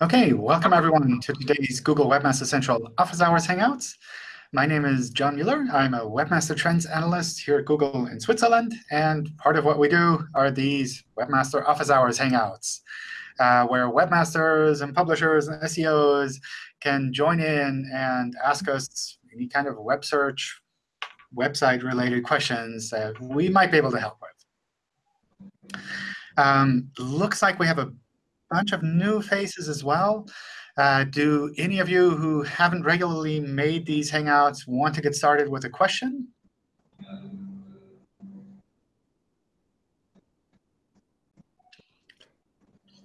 OK, welcome everyone to today's Google Webmaster Central Office Hours Hangouts. My name is John Mueller. I'm a Webmaster Trends Analyst here at Google in Switzerland. And part of what we do are these Webmaster Office Hours Hangouts, uh, where webmasters and publishers and SEOs can join in and ask us any kind of web search, website-related questions that we might be able to help with. Um, looks like we have a bunch of new faces as well. Uh, do any of you who haven't regularly made these Hangouts want to get started with a question?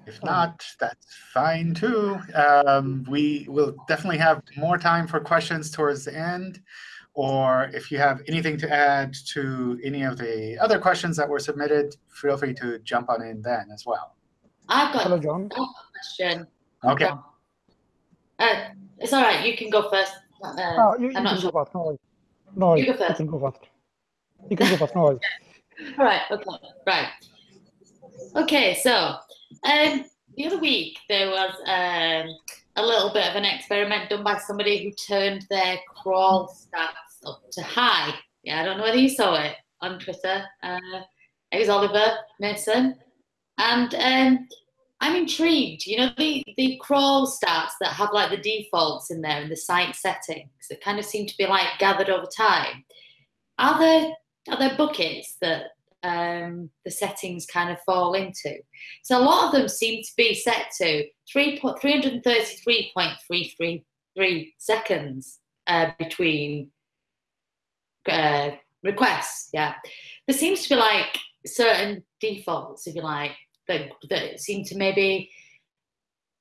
If not, that's fine too. Um, we will definitely have more time for questions towards the end. Or if you have anything to add to any of the other questions that were submitted, feel free to jump on in then as well. I've got Hello, John. a question. OK. Uh, it's all right. You can go first. Uh, Oh, you, you I'm can not go sure. first. No worries. No worries. You go first. can go first. You can go first. No worries. All right. Okay. Right. Okay. So, um, the other week there was um, a little bit of an experiment done by somebody who turned their crawl stats up to high. Yeah, I don't know whether you saw it on Twitter. Uh, it was Oliver Mason, and um, I'm intrigued. You know, the the crawl stats that have like the defaults in there and the site settings that kind of seem to be like gathered over time. Are there are there buckets that um, the settings kind of fall into? So a lot of them seem to be set to 3, 333.333 seconds uh, between uh, requests. Yeah, there seems to be like certain defaults, if you like, that that seem to maybe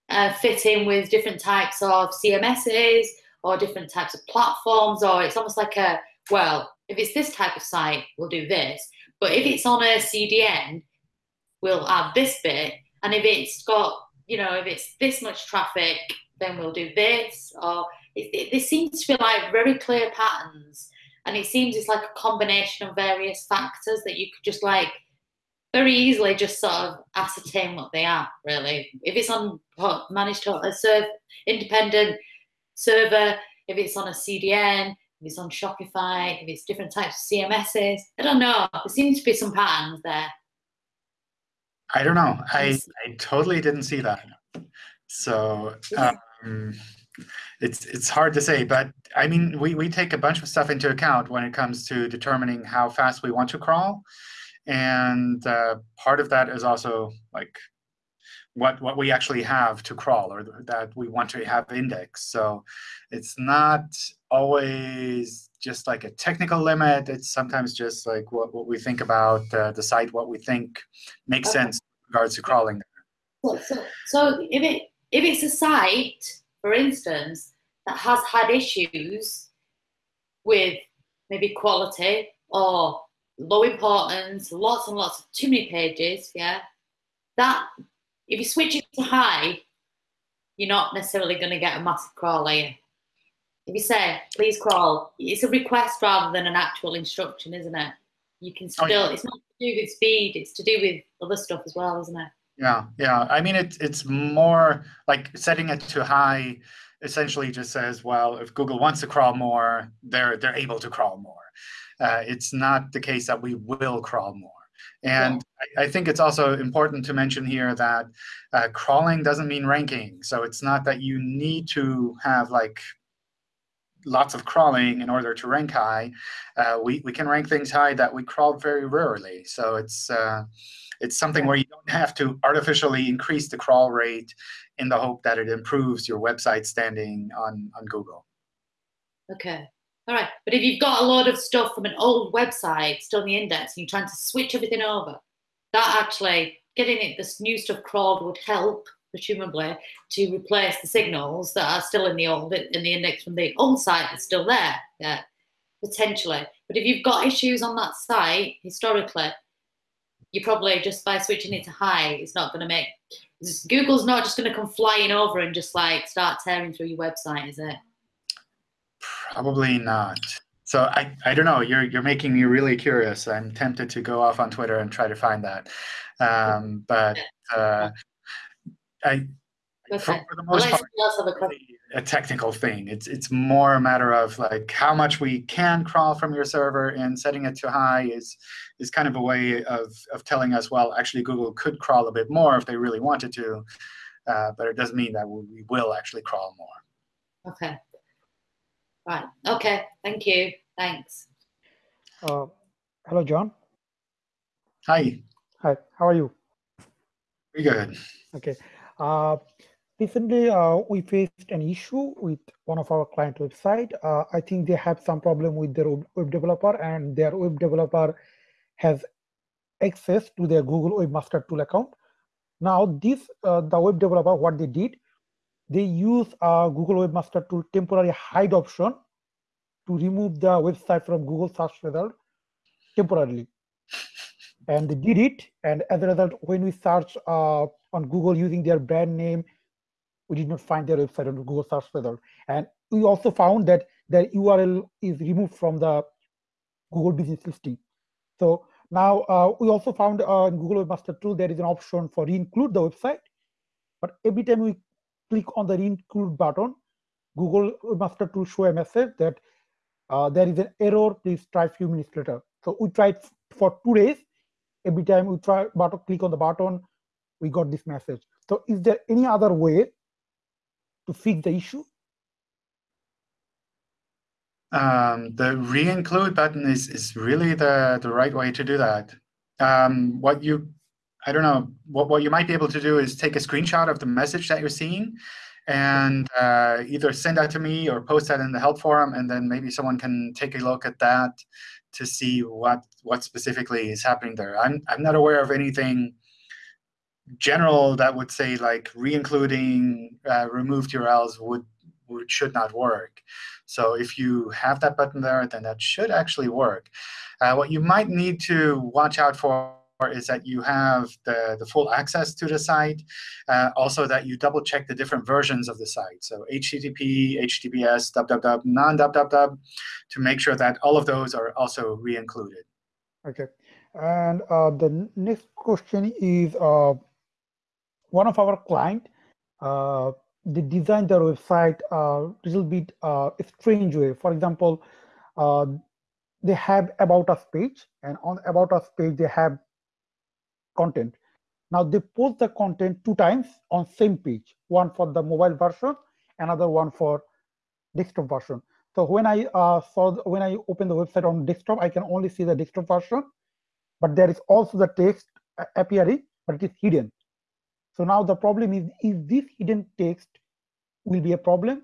uh, fit in with different types of CMSs or different types of platforms, or it's almost like a well, if it's this type of site, we'll do this. But if it's on a CDN, we'll add this bit. And if it's got, you know, if it's this much traffic, then we'll do this. Or it, it, there seems to be like very clear patterns. And it seems it's like a combination of various factors that you could just like very easily just sort of ascertain what they are, really. If it's on managed a serve independent server, if it's on a CDN, if it's on Shopify, if it's different types of CMSs. I don't know. There seems to be some patterns there. I don't know. I, I totally didn't see that. So um, it's it's hard to say. But I mean, we, we take a bunch of stuff into account when it comes to determining how fast we want to crawl. And uh, part of that is also like what what we actually have to crawl or that we want to have indexed. So it's not always just like a technical limit. It's sometimes just like what, what we think about uh, the site, what we think makes Okay. sense in regards to crawling. So, so, so if it if it's a site, for instance, that has had issues with maybe quality or low importance, lots and lots of too many pages, yeah, that if you switch it to high, you're not necessarily going to get a massive crawl, are you? If you say, please crawl, it's a request rather than an actual instruction, isn't it? You can Oh, still, yeah. it's not to do with speed, it's to do with other stuff as well, isn't it? Yeah, yeah. I mean, it's it's more like setting it to high essentially just says, well, if Google wants to crawl more, they're they're able to crawl more. Uh, it's not the case that we will crawl more. And I, I think it's also important to mention here that uh, crawling doesn't mean ranking. So it's not that you need to have like lots of crawling in order to rank high. Uh, we, we can rank things high that we crawl very rarely. So it's uh, it's something where you don't have to artificially increase the crawl rate in the hope that it improves your website standing on, on Google. Okay. All right. But if you've got a load of stuff from an old website still in the index and you're trying to switch everything over, that actually getting it this new stuff crawled would help, presumably, to replace the signals that are still in the old in the index from the old site that's still there. Yeah. Potentially. But if you've got issues on that site historically, you probably just by switching it to high, it's not going to make Google's not just going to come flying over and just like start tearing through your website, is it? Probably not. So I, I don't know. You're you're making me really curious. I'm tempted to go off on Twitter and try to find that. Um, but uh, I for, Okay. for the most part, someone else have a a technical thing. It's it's more a matter of like how much we can crawl from your server, and setting it to high is is kind of a way of of telling us, well, actually Google could crawl a bit more if they really wanted to, uh, but it doesn't mean that we will actually crawl more. Okay. Right. Okay. Thank you. Thanks. Uh, hello, John. Hi, Hi, how are you? very good. Okay. Uh, recently, uh, we faced an issue with one of our client website. Uh, I think they have some problem with their web web developer, and their web developer has access to their Google Webmaster Tool account. Now, this uh, the web developer, what they did, they use uh, Google Webmaster Tool temporary hide option to remove the website from Google search result temporarily. And they did it, and as a result, when we search uh, on Google using their brand name, we did not find their website on Google search result. And we also found that their URL is removed from the Google Business Listing. So now uh, we also found uh, in Google Webmaster Tool there is an option for re-include the website, but every time we click on the re-include button, Google Master Tool show a message that uh, there is an error. Please try a few minutes later. So we tried for two days. Every time we try button click on the button, we got this message. So is there any other way to fix the issue? Um, the re-include button is is really the the right way to do that. Um, what you, I don't know, what what you might be able to do is take a screenshot of the message that you're seeing, and uh, either send that to me or post that in the help forum, and then maybe someone can take a look at that to see what what specifically is happening there. I'm I'm not aware of anything general that would say like re-including uh, removed URLs would, would should not work. So if you have that button there, then that should actually work. Uh, what you might need to watch out for is that you have the, the full access to the site. Uh, also that you double check the different versions of the site. So HTTP, HTTPS, www, non-www, to make sure that all of those are also re-included. Okay. And uh, the next question is uh, one of our client, uh, they designed their website a little bit uh, strange way. For example, uh, they have about us page, and on about us page they have content. Now they post the content two times on same page, one for the mobile version, another one for desktop version. So when I uh, saw the, when I open the website on desktop, I can only see the desktop version, but there is also the text uh, appearing, but it is hidden. So now the problem is, is this hidden text will be a problem?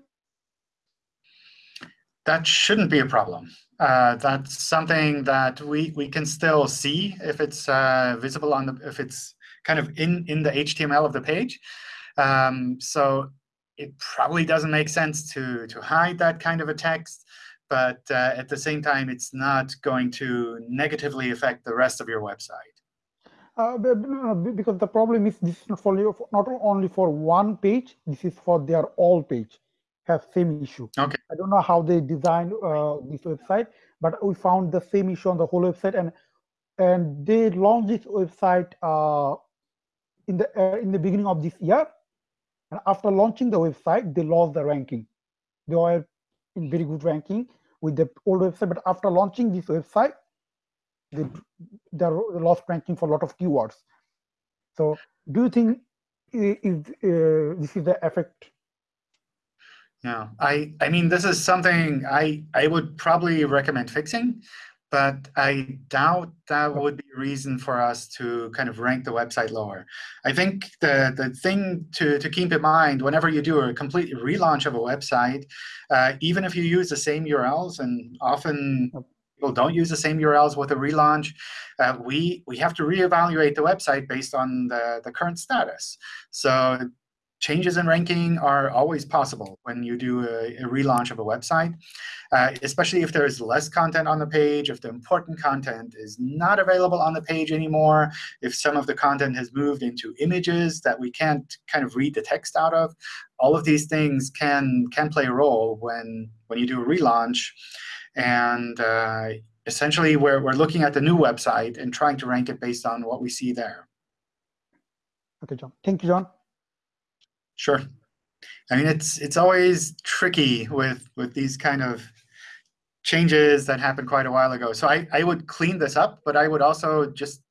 That shouldn't be a problem. Uh, that's something that we we can still see if it's uh, visible on the if it's kind of in in the HTML of the page. Um, so it probably doesn't make sense to to hide that kind of a text, but uh, at the same time, it's not going to negatively affect the rest of your website. Uh, because the problem is this is not for not only for one page. This is for their all page have same issue. Okay. I don't know how they designed uh, this website, but we found the same issue on the whole website, and and they launched this website uh, in the uh, in the beginning of this year, and after launching the website, they lost the ranking. They were in very good ranking with the old website, but after launching this website, they they lost ranking for a lot of keywords. So, do you think is uh, this is the effect? Yeah, I I mean this is something I I would probably recommend fixing, but I doubt that would be a reason for us to kind of rank the website lower. I think the the thing to to keep in mind whenever you do a complete relaunch of a website, uh, even if you use the same URLs, and often people don't use the same URLs with a relaunch, uh, we we have to reevaluate the website based on the the current status. So changes in ranking are always possible when you do a, a relaunch of a website, uh, especially if there is less content on the page, if the important content is not available on the page anymore, if some of the content has moved into images that we can't kind of read the text out of. All of these things can can play a role when when you do a relaunch. And uh, essentially, we're, we're looking at the new website and trying to rank it based on what we see there. Okay, John. Thank you, John. Sure. I mean, it's it's always tricky with with these kind of changes that happened quite a while ago. So I, I would clean this up, but I would also just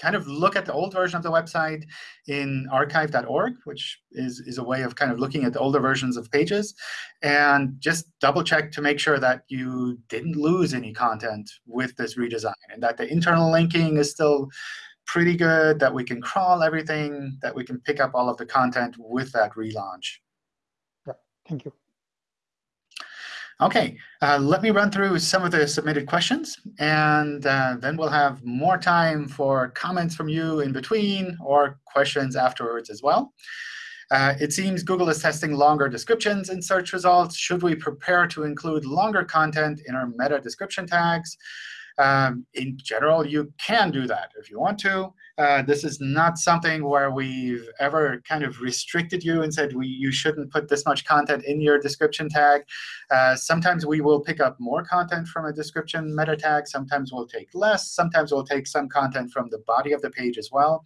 kind of look at the old version of the website in archive.org, which is, is a way of kind of looking at the older versions of pages, and just double check to make sure that you didn't lose any content with this redesign, and that the internal linking is still pretty good, that we can crawl everything, that we can pick up all of the content with that relaunch. Yeah, thank you. OK, uh, let me run through some of the submitted questions. And uh, then we'll have more time for comments from you in between or questions afterwards as well. Uh, it seems Google is testing longer descriptions in search results. Should we prepare to include longer content in our meta description tags? Um, in general, you can do that if you want to. Uh, this is not something where we've ever kind of restricted you and said we, you shouldn't put this much content in your description tag. Uh, sometimes we will pick up more content from a description meta tag. Sometimes we'll take less. Sometimes we'll take some content from the body of the page as well.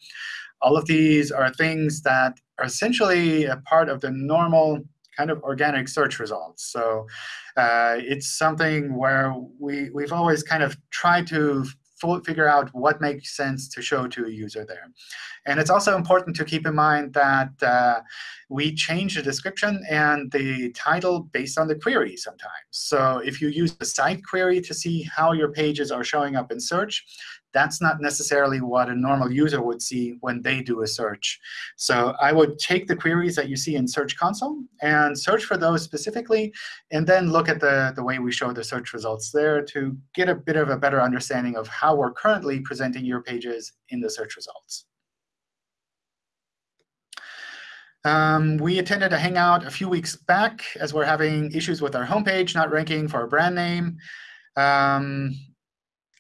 All of these are things that are essentially a part of the normal kind of organic search results. So uh, it's something where we, we've always kind of tried to figure out what makes sense to show to a user there. And it's also important to keep in mind that uh, we change the description and the title based on the query sometimes. So if you use the site query to see how your pages are showing up in search, that's not necessarily what a normal user would see when they do a search. So I would take the queries that you see in Search Console and search for those specifically, and then look at the, the way we show the search results there to get a bit of a better understanding of how we're currently presenting your pages in the search results. Um, we attended a Hangout a few weeks back as we're having issues with our homepage not ranking for our brand name. Um,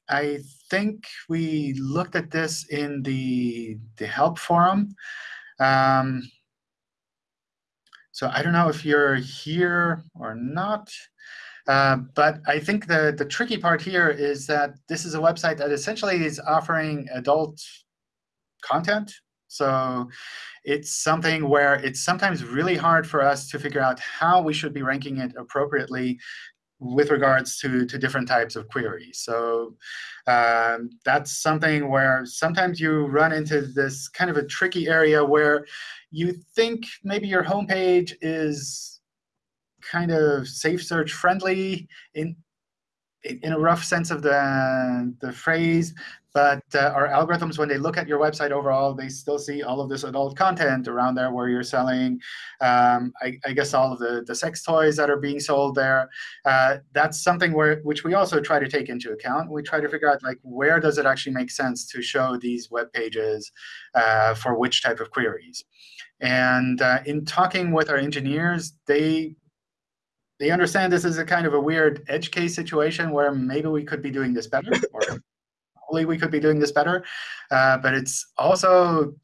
I think we looked at this in the, the help forum. Um, so I don't know if you're here or not. Uh, but I think the, the tricky part here is that this is a website that essentially is offering adult content. So it's something where it's sometimes really hard for us to figure out how we should be ranking it appropriately with regards to, to different types of queries. So um, that's something where sometimes you run into this kind of a tricky area where you think maybe your homepage is kind of safe search friendly in in a rough sense of the, the phrase, but uh, our algorithms, when they look at your website overall, they still see all of this adult content around there where you're selling, um, I, I, guess, all of the, the sex toys that are being sold there. Uh, that's something where which we also try to take into account. We try to figure out like where does it actually make sense to show these web pages uh, for which type of queries. And uh, in talking with our engineers, they they understand this is a kind of a weird edge case situation where maybe we could be doing this better, or hopefully we could be doing this better. Uh, but it's also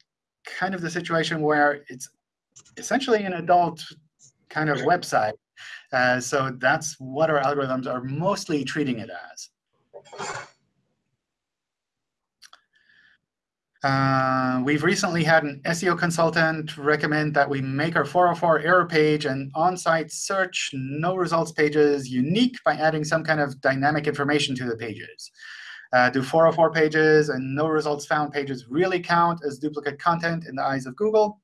kind of the situation where it's essentially an adult kind of website. Uh, so that's what our algorithms are mostly treating it as. Uh, we've recently had an SEO consultant recommend that we make our 404 error page and on-site search no results pages unique by adding some kind of dynamic information to the pages. Uh, do 404 pages and no results found pages really count as duplicate content in the eyes of Google?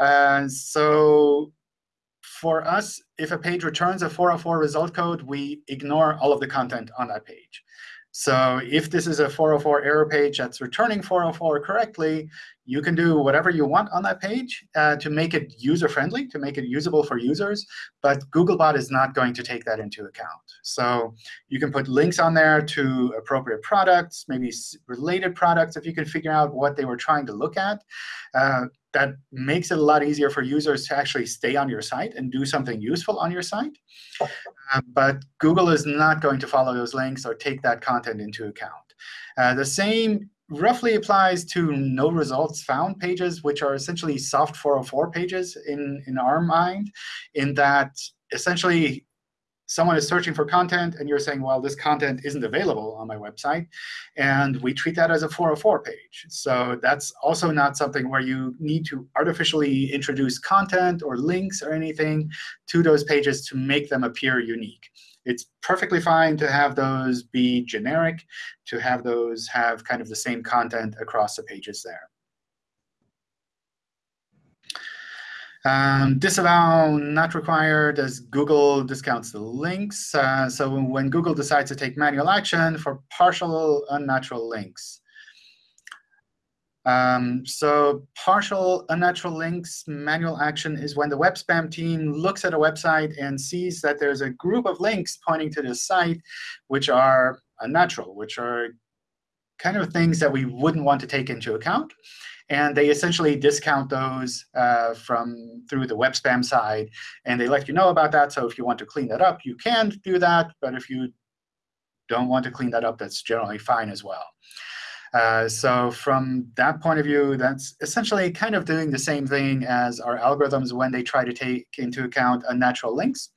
Uh, so for us, if a page returns a 404 result code, we ignore all of the content on that page. So if this is a 404 error page that's returning 404 correctly, you can do whatever you want on that page uh, to make it user-friendly, to make it usable for users. But Googlebot is not going to take that into account. So you can put links on there to appropriate products, maybe related products, if you can figure out what they were trying to look at. Uh, that makes it a lot easier for users to actually stay on your site and do something useful on your site. Uh, but Google is not going to follow those links or take that content into account. Uh, the same roughly applies to no results found pages, which are essentially soft 404 pages in, in our mind, in that essentially someone is searching for content, and you're saying, well, this content isn't available on my website. And we treat that as a 404 page. So that's also not something where you need to artificially introduce content or links or anything to those pages to make them appear unique. It's perfectly fine to have those be generic, to have those have kind of the same content across the pages there. Um, disavow not required as Google discounts the links. Uh, so when Google decides to take manual action for partial unnatural links. Um, so partial unnatural links manual action is when the web spam team looks at a website and sees that there's a group of links pointing to the site which are unnatural, which are kind of things that we wouldn't want to take into account. And they essentially discount those uh, from through the web spam side. And they let you know about that. So if you want to clean that up, you can do that. But if you don't want to clean that up, that's generally fine as well. Uh, so from that point of view, that's essentially kind of doing the same thing as our algorithms when they try to take into account unnatural links.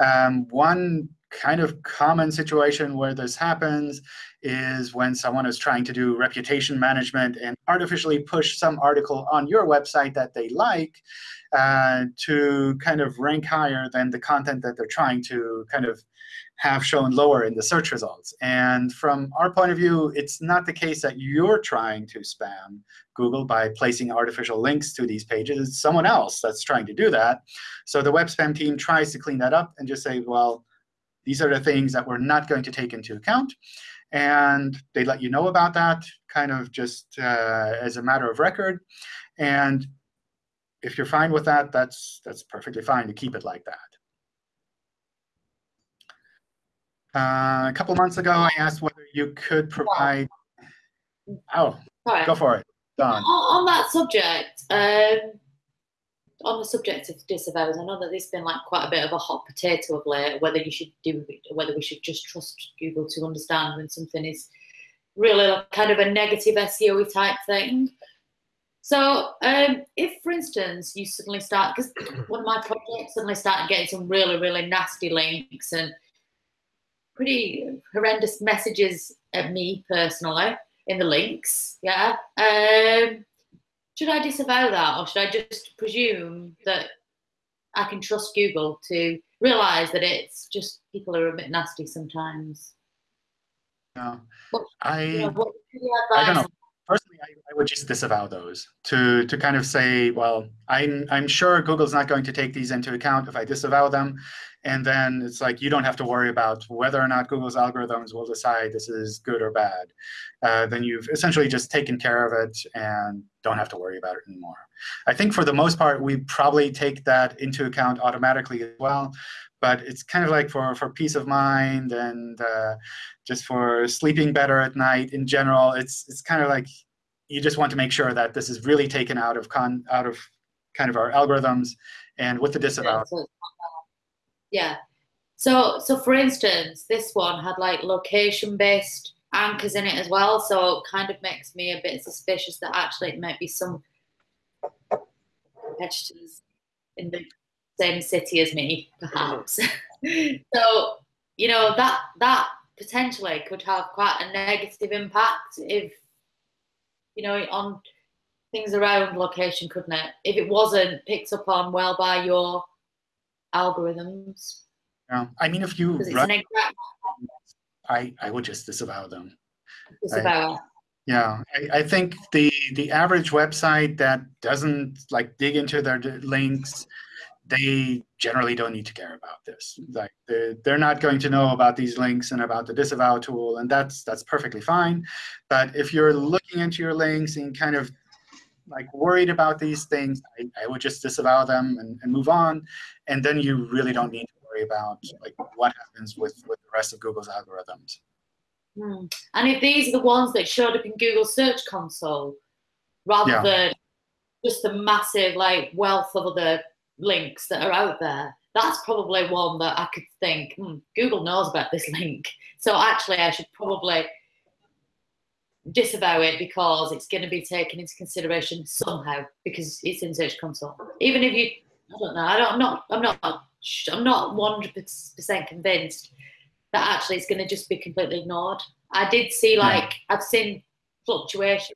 Um, one kind of common situation where this happens is when someone is trying to do reputation management and artificially push some article on your website that they like uh, to kind of rank higher than the content that they're trying to kind of have shown lower in the search results. And from our point of view, it's not the case that you're trying to spam Google by placing artificial links to these pages. It's someone else that's trying to do that. So the web spam team tries to clean that up and just say, well, these are the things that we're not going to take into account. And they let you know about that kind of just uh, as a matter of record. And if you're fine with that, that's, that's perfectly fine to keep it like that. Uh, a couple months ago, I asked whether you could provide. Oh, go for it. Don. On, on that subject, um, on the subject of disavows, I know that there's been like quite a bit of a hot potato of late, whether you should do, whether we should just trust Google to understand when something is really like kind of a negative SEO type thing. So um, if, for instance, you suddenly start, because one of my projects suddenly started getting some really, really nasty links and pretty horrendous messages at me personally in the links, yeah. Um, should I disavow that or should I just presume that I can trust Google to realize that it's just people are a bit nasty sometimes? No, I, you know, I don't know. Personally, I, I, would just disavow those to to kind of say, well, I'm I'm sure Google's not going to take these into account if I disavow them. And then it's like you don't have to worry about whether or not Google's algorithms will decide this is good or bad. Uh, then you've essentially just taken care of it and don't have to worry about it anymore. I think for the most part, we probably take that into account automatically as well. But it's kind of like for, for peace of mind and uh, just for sleeping better at night in general, it's, it's kind of like you just want to make sure that this is really taken out of, con out of kind of our algorithms and with the disavow. Yeah. So, so for instance, this one had like location-based anchors in it as well. So it kind of makes me a bit suspicious that actually it might be some competitors in the same city as me, perhaps. Mm-hmm. so, you know, that that potentially could have quite a negative impact if, you know, on things around location, couldn't it? If it wasn't picked up on well by your algorithms. Yeah, I mean, if you run, I I would just disavow them. Disavow. I, yeah, I, I think the the average website that doesn't like dig into their links, they generally don't need to care about this. Like they're, they're not going to know about these links and about the disavow tool, and that's that's perfectly fine. But if you're looking into your links and kind of like worried about these things, I, I would just disavow them and, and, move on. And then you really don't need to worry about like what happens with, with the rest of Google's algorithms. Hmm. And if these are the ones that showed up in Google Search Console, rather yeah. than just the massive like wealth of other links that are out there, that's probably one that I could think, hmm, Google knows about this link. So actually I should probably disavow it because it's going to be taken into consideration somehow because it's in Search Console. Even if you, I don't know, I don't, I'm not, I'm not I'm not 100% convinced that actually it's going to just be completely ignored. I did see like yeah. I've seen fluctuation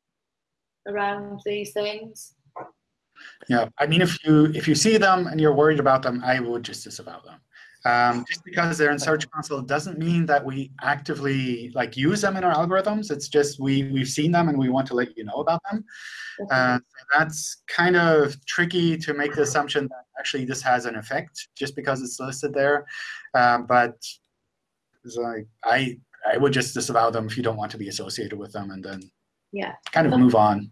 around these things. Yeah, I mean, if you if you see them and you're worried about them, I would just disavow them. Um, just because they're in Search Console doesn't mean that we actively like use them in our algorithms. It's just we we've seen them and we want to let you know about them. Uh, so that's kind of tricky to make the assumption that actually this has an effect just because it's listed there. Um, but like I I would just disavow them if you don't want to be associated with them, and then yeah, kind of move on.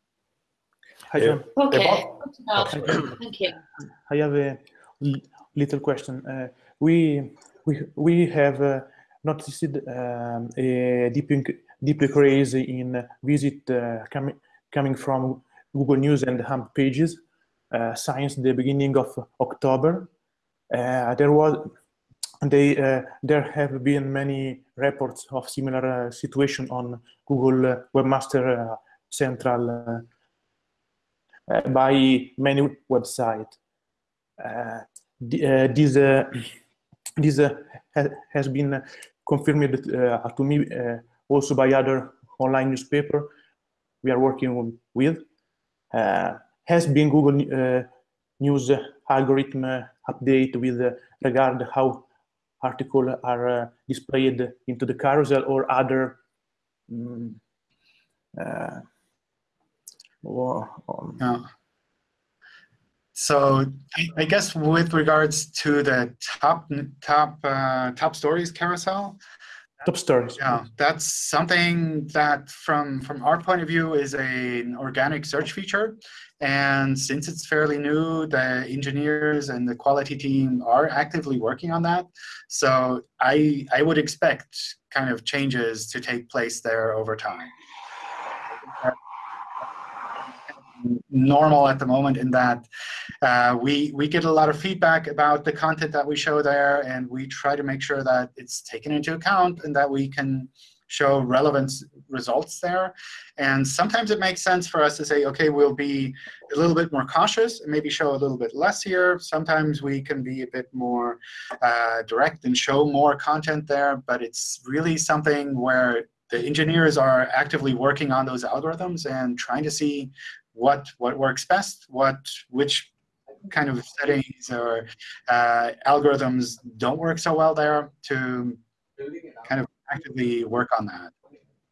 Hi, John. Okay. Thank you. I have a little question. Uh, we we we have uh, noticed um, a deep deep increase in visit uh, coming coming from Google News and Hub pages uh, since the beginning of October. Uh, there was they uh, there have been many reports of similar situation on Google Webmaster Central by many websites. this this uh, ha has been confirmed uh, to me uh, also by other online newspaper we are working with. has been Google News algorithm update with regard how articles are displayed into the carousel or other um, or, um, yeah. So I guess with regards to the top top uh, top stories carousel, top stories. Yeah, that's something that from from our point of view is a, an organic search feature. And since it's fairly new, the engineers and the quality team are actively working on that. So I I would expect kind of changes to take place there over time normal at the moment in that uh, we, we get a lot of feedback about the content that we show there, and we try to make sure that it's taken into account and that we can show relevant results there. And sometimes it makes sense for us to say, OK, we'll be a little bit more cautious and maybe show a little bit less here. Sometimes we can be a bit more uh, direct and show more content there. But it's really something where the engineers are actively working on those algorithms and trying to see what what works best, what which kind of settings or uh, algorithms don't work so well there to kind of actively work on that.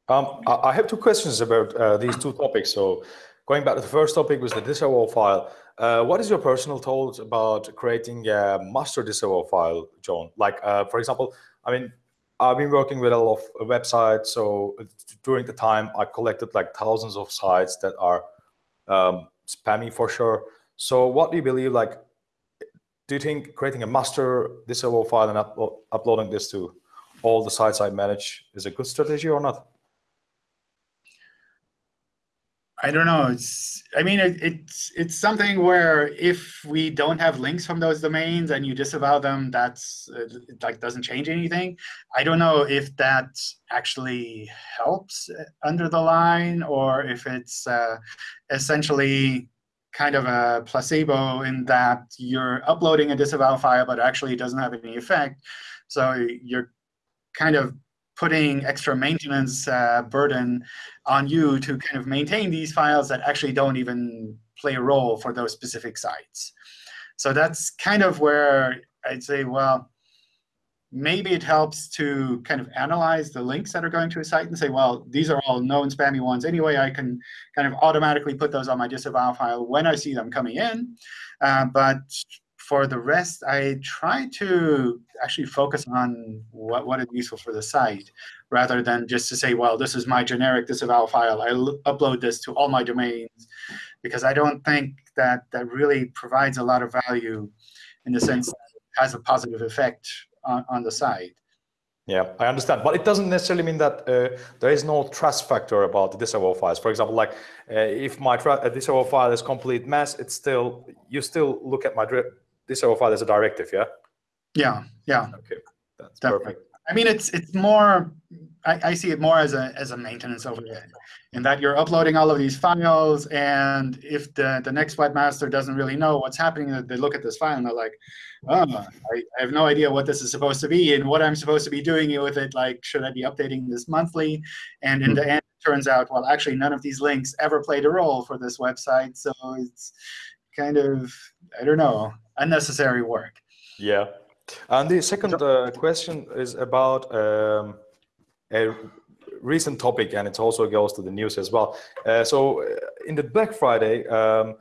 Um, I have two questions about uh, these two topics. So going back to the first topic was the disavow file. Uh, what is your personal thoughts about creating a master disavow file, John? Like, uh, for example, I mean, I've been working with a lot of websites. So during the time, I collected like thousands of sites that are um, spammy for sure. So what do you believe, like, do you think creating a master disavow file and uplo uploading this to all the sites I manage is a good strategy or not? I don't know. It's I mean it, it's it's something where if we don't have links from those domains and you disavow them, that's it like doesn't change anything. I don't know if that actually helps under the line or if it's uh, essentially kind of a placebo in that you're uploading a disavow file, but actually it doesn't have any effect. So you're kind of putting extra maintenance uh, burden on you to kind of maintain these files that actually don't even play a role for those specific sites. So that's kind of where I'd say, well, maybe it helps to kind of analyze the links that are going to a site and say, well, these are all known spammy ones anyway. I can kind of automatically put those on my disavow file when I see them coming in. Uh, but for the rest, I try to actually focus on what, what is useful for the site, rather than just to say, well, this is my generic disavow file. I upload this to all my domains, because I don't think that that really provides a lot of value in the sense that it has a positive effect on, on the site. Yeah, I understand, but it doesn't necessarily mean that uh, there is no trust factor about the disavow files. For example, like uh, if my disavow file is complete mess, it's still you still look at my disavow file as a directive, yeah? Yeah, yeah. Okay, that's Definitely. perfect. I mean, it's it's more I, I see it more as a as a maintenance overhead, in that you're uploading all of these files, and if the the next webmaster doesn't really know what's happening, they look at this file and they're like, oh, I, I have no idea what this is supposed to be and what I'm supposed to be doing with it. Like, should I be updating this monthly? And in the hmm. end, it turns out, well, actually, none of these links ever played a role for this website, so it's kind of I don't know unnecessary work. Yeah. And the second uh, question is about um, a recent topic, and it also goes to the news as well. Uh, so uh, in the Black Friday, um,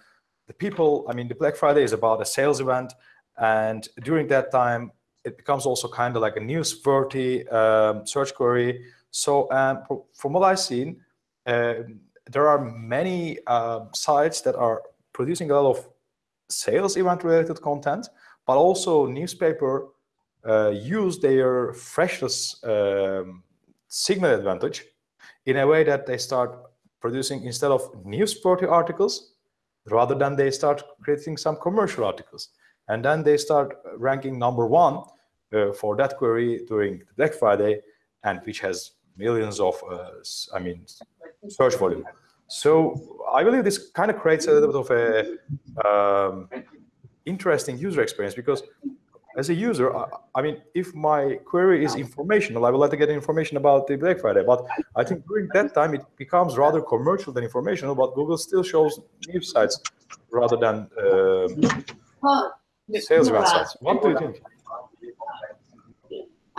the people, I mean, the Black Friday is about a sales event, and during that time, it becomes also kind of like a newsworthy um, search query. So um, from what I've seen, uh, there are many uh, sites that are producing a lot of sales event related content, but also newspaper uh, use their freshness um, signal advantage in a way that they start producing instead of newsworthy articles, rather than they start creating some commercial articles. And then they start ranking number one uh, for that query during Black Friday, and which has millions of, uh, I mean, search volume. So I believe this kind of creates a little bit of a um, interesting user experience because as a user, I, I, mean, if my query is informational, I would like to get information about the Black Friday. But I think during that time, it becomes rather commercial than informational, but Google still shows news sites rather than uh, sales websites. What do you think?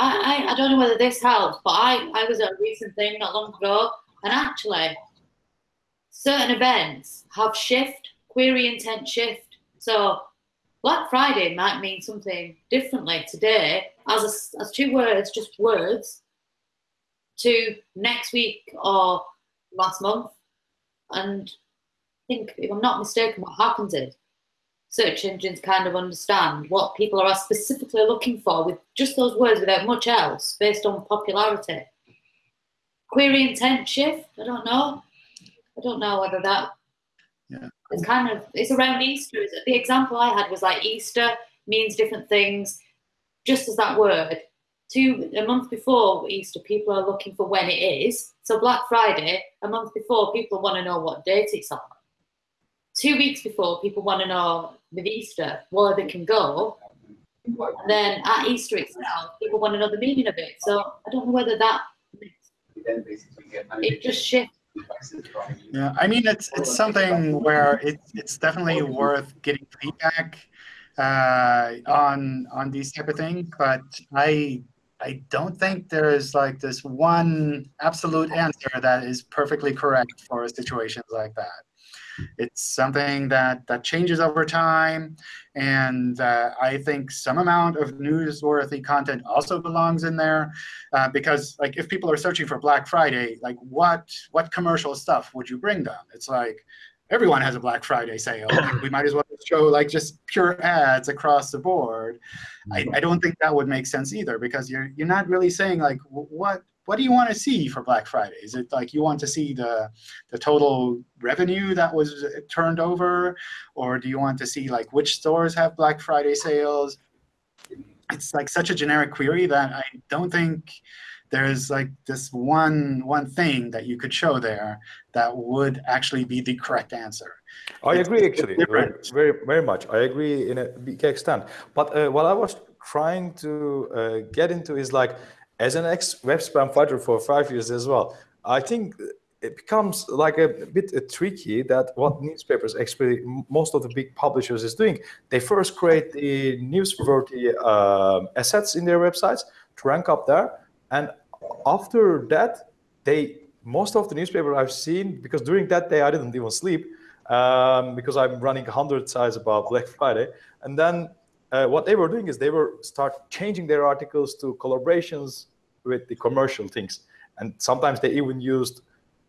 I, I, I don't know whether this helps, but I, I was at a recent thing not long ago, and actually, certain events have shift, query intent shift. So Black Friday might mean something differently today as, a, as two words, just words, to next week or last month. And I think, if I'm not mistaken, what happens is search engines kind of understand what people are specifically looking for with just those words without much else based on popularity. Query intent shift, I don't know. I don't know whether that yeah. It's kind of it's around Easter. The example I had was like Easter means different things, just as that word. Two a month before Easter, people are looking for when it is. So Black Friday, a month before, people want to know what date it's on. Two weeks before, people want to know with Easter where they can go. And then at Easter itself, people want to know the meaning of it. So I don't know whether that it just shifts yeah, I mean, it's it's something where it's it's definitely worth getting feedback uh, on on these type of things, but I I don't think there is like this one absolute answer that is perfectly correct for situations like that. It's something that, that changes over time. And uh, I think some amount of newsworthy content also belongs in there. Uh, because like if people are searching for Black Friday, like what, what commercial stuff would you bring them? It's like, everyone has a Black Friday sale. we might as well show like just pure ads across the board. I, I don't think that would make sense either because you're you're not really saying like what what do you want to see for Black Friday? Is it like you want to see the, the total revenue that was turned over? Or do you want to see like which stores have Black Friday sales? It's like such a generic query that I don't think there's like this one one thing that you could show there that would actually be the correct answer. I it's, agree, actually, very, very, very much. I agree in a big extent. But uh, what I was trying to uh, get into is like, as an ex-web spam fighter for five years as well, I think it becomes like a bit tricky that what newspapers actually most of the big publishers is doing. They first create the newsworthy uh, assets in their websites to rank up there. And after that they most of the newspaper i've seen because during that day i didn't even sleep um, because i'm running 100 sites about black friday. And then uh, what they were doing is they were start changing their articles to collaborations with the commercial things. And sometimes they even used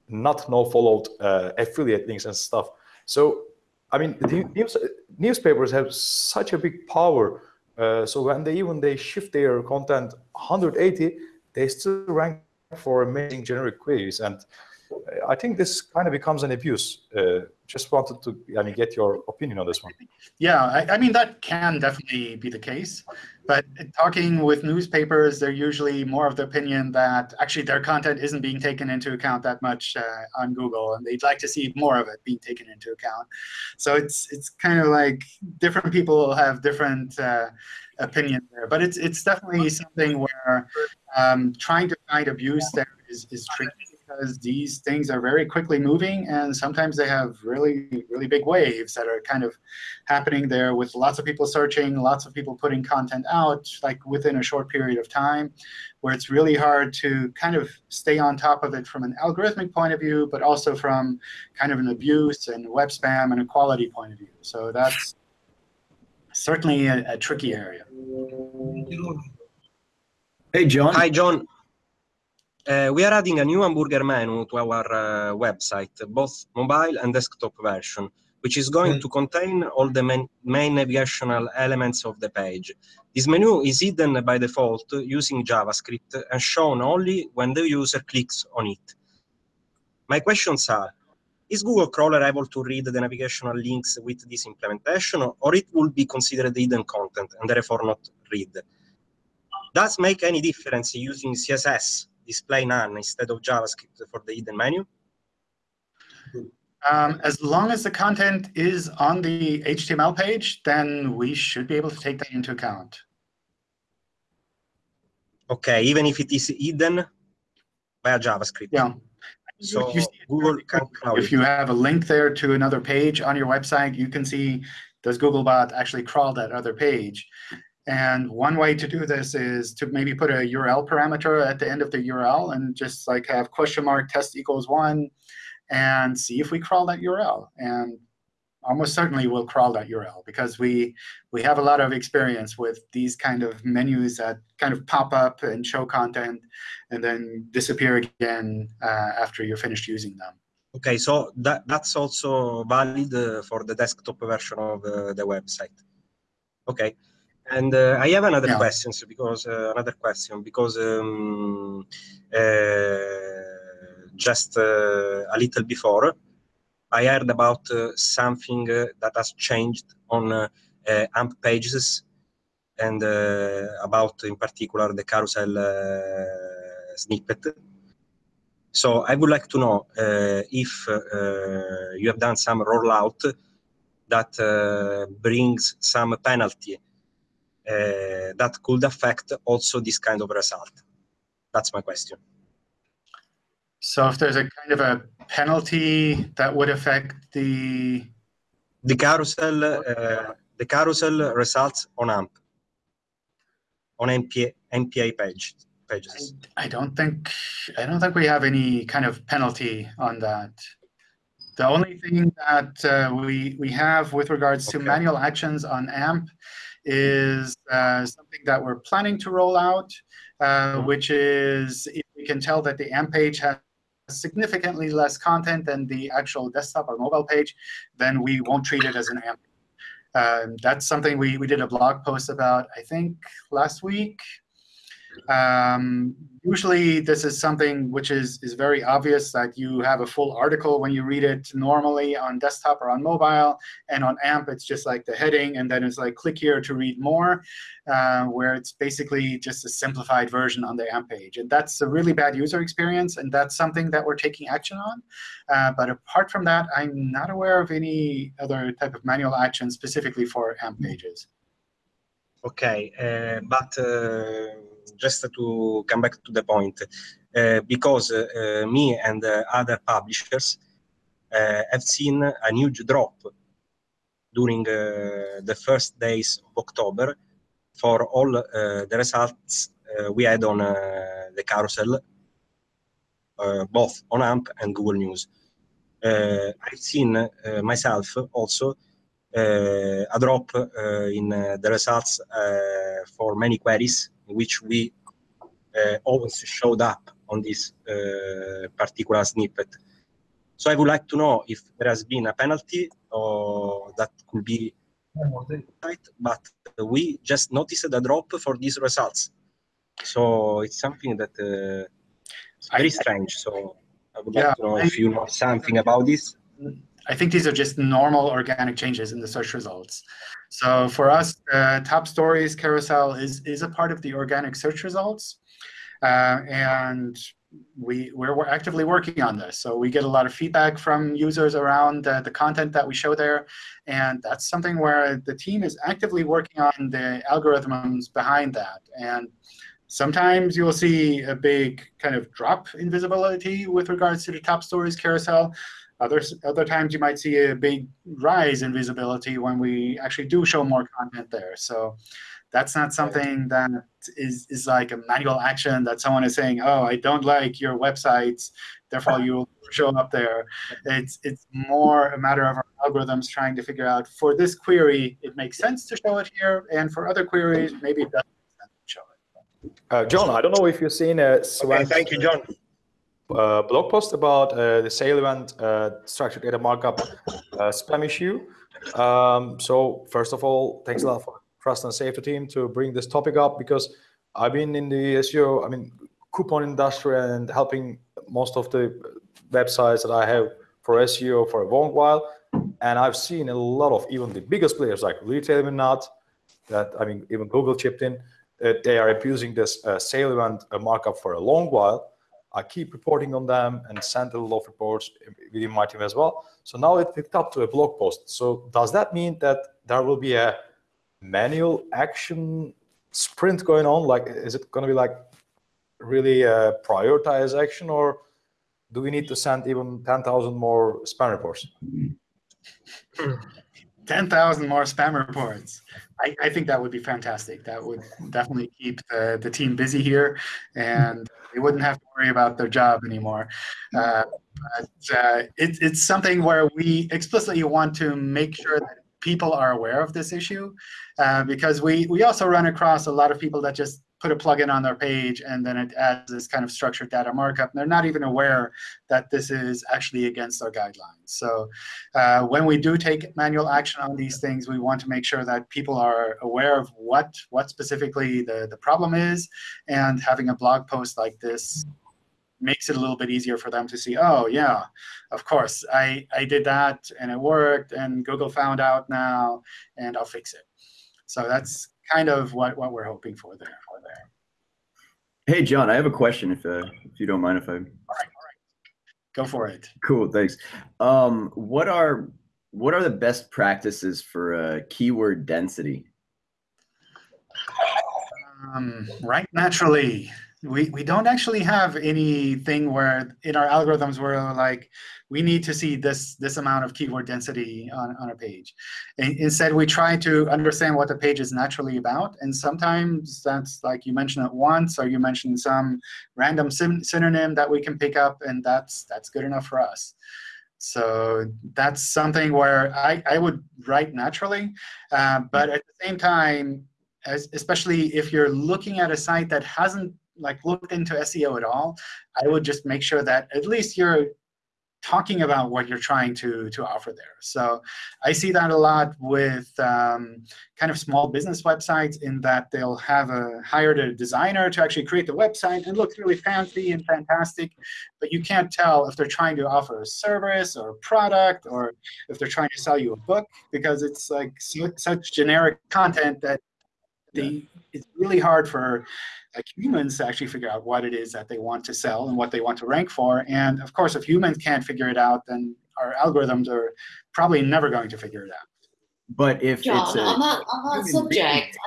not no followed uh, affiliate links and stuff. So, I mean, news, newspapers have such a big power. Uh, so when they even they shift their content 180, they still rank for amazing generic queries. And I think this kind of becomes an abuse. Uh, just wanted to I mean, get your opinion on this one. Yeah, I, I, mean, that can definitely be the case. But talking with newspapers, they're usually more of the opinion that actually their content isn't being taken into account that much uh, on Google, and they'd like to see more of it being taken into account. So it's it's kind of like different people have different uh, opinions there. But it's it's definitely something where um, trying to find abuse there is, is tricky because these things are very quickly moving and sometimes they have really, really big waves that are kind of happening there with lots of people searching, lots of people putting content out like within a short period of time, where it's really hard to kind of stay on top of it from an algorithmic point of view, but also from kind of an abuse and web spam and a quality point of view. So that's certainly a, a tricky area. Hey, John. Hi, John. Uh, we are adding a new hamburger menu to our uh, website, both mobile and desktop version, which is going mm. to contain all the main, main navigational elements of the page. This menu is hidden by default using JavaScript and shown only when the user clicks on it. My questions are, is Google Crawler able to read the navigational links with this implementation, or it will be considered hidden content and therefore not read? Does make any difference using CSS display none instead of JavaScript for the hidden menu? Um, as long as the content is on the HTML page, then we should be able to take that into account. Okay, even if it is hidden by JavaScript. Yeah. So Google can If you have a link there to another page on your website, you can see does Googlebot actually crawl that other page? And one way to do this is to maybe put a URL parameter at the end of the URL and just like have question mark test equals one and see if we crawl that URL. And almost certainly we'll crawl that URL because we we have a lot of experience with these kind of menus that kind of pop up and show content and then disappear again uh, after you're finished using them. OK, so that, that's also valid uh, for the desktop version of uh, the website. OK. And uh, I have another yeah. question because uh, another question because um, uh, just uh, a little before I heard about uh, something uh, that has changed on AMP pages and about in particular the carousel snippet. So I would like to know if you have done some rollout that brings some penalty uh, that could affect also this kind of result? That's my question. So if there's a kind of a penalty that would affect the the carousel uh, the carousel results on AMP on MPA MPA page pages. I, I, don't think I don't think we have any kind of penalty on that. The only thing that uh, we we have with regards okay. to manual actions on AMP is uh, something that we're planning to roll out, uh, hmm. which is if we can tell that the AMP page has significantly less content than the actual desktop or mobile page, then we won't treat it as an AMP. Um, that's something we, we did a blog post about, I think, last week. Um, usually, this is something which is, is very obvious that you have a full article when you read it normally on desktop or on mobile. And on AMP, it's just like the heading, and then it's like click here to read more, uh, where it's basically just a simplified version on the AMP page. And that's a really bad user experience, and that's something that we're taking action on. Uh, but apart from that, I'm not aware of any other type of manual action specifically for AMP pages. OK, uh, but uh, just to come back to the point, uh, because uh, me and uh, other publishers uh, have seen a huge drop during uh, the first days of October for all uh, the results we had on the carousel, both on AMP and Google News. I've seen myself also a drop in the results for many queries in which we uh, always showed up on this uh, particular snippet. So I would like to know if there has been a penalty or that could be right, but we just noticed a drop for these results. So it's something that uh, very strange. So I would Yeah, like to know if you know something about this. Mm-hmm. I think these are just normal organic changes in the search results. So for us, uh, top stories carousel is, is a part of the organic search results. Uh, and we, we're, we're actively working on this. So we get a lot of feedback from users around uh, the content that we show there. And that's something where the team is actively working on the algorithms behind that. And sometimes you'll see a big kind of drop in visibility with regards to the top stories carousel. Other, other times you might see a big rise in visibility when we actually do show more content there. So that's not something that is, is like a manual action that someone is saying, oh, I don't like your websites, therefore you will show up there. It's, it's more a matter of our algorithms trying to figure out, for this query, it makes sense to show it here, and for other queries, maybe it doesn't make sense to show it. Uh, John, I don't know if you've seen uh, Okay, thank you, John. Uh, blog post about uh, the sale event uh, structured data markup uh, spam issue. Um, so first of all, thanks a lot for Trust and Safety team to bring this topic up because I've been in the SEO, I mean, coupon industry and helping most of the websites that I have for SEO for a long while. And I've seen a lot of even the biggest players like Retail Not, that I mean, even Google chipped in, they are abusing this uh, uh, markup for a long while. I keep reporting on them and send a lot of reports within my team as well. So now it picked up to a blog post. So does that mean that there will be a manual action sprint going on? Like, is it going to be like really a prioritized action or do we need to send even 10,000 more spam reports? 10,000 more spam reports. I, I think that would be fantastic. That would definitely keep the, the team busy here, and they wouldn't have to worry about their job anymore. Uh, but uh, it, it's something where we explicitly want to make sure that people are aware of this issue, uh, because we, we also run across a lot of people that just put a plugin on their page and then it adds this kind of structured data markup. And they're not even aware that this is actually against our guidelines. So uh, when we do take manual action on these things, we want to make sure that people are aware of what, what specifically the, the problem is. And having a blog post like this makes it a little bit easier for them to see, oh, yeah, of course, I, I did that, and it worked, and Google found out now, and I'll fix it. So that's kind of what, what we're hoping for there. For there. Hey, John, I have a question if, uh, if you don't mind if I. All right, all right. Go for it. Cool, thanks. Um, what are what are the best practices for uh, keyword density? Um, right naturally. We, we don't actually have anything where in our algorithms where like we need to see this this amount of keyword density on, on a page. And instead, we try to understand what the page is naturally about. And sometimes that's like you mention it once, or you mention some random synonym that we can pick up, and that's that's good enough for us. So that's something where I, I would write naturally. Uh, but at the same time, as, especially if you're looking at a site that hasn't like looked into SEO at all, I would just make sure that at least you're talking about what you're trying to, to offer there. So I see that a lot with um, kind of small business websites in that they'll have a hired a designer to actually create the website and looks really fancy and fantastic, but you can't tell if they're trying to offer a service or a product or if they're trying to sell you a book because it's like such generic content that they, it's really hard for like humans to actually figure out what it is that they want to sell and what they want to rank for. And of course, if humans can't figure it out, then our algorithms are probably never going to figure it out. But if John, it's a, on that, on that subject,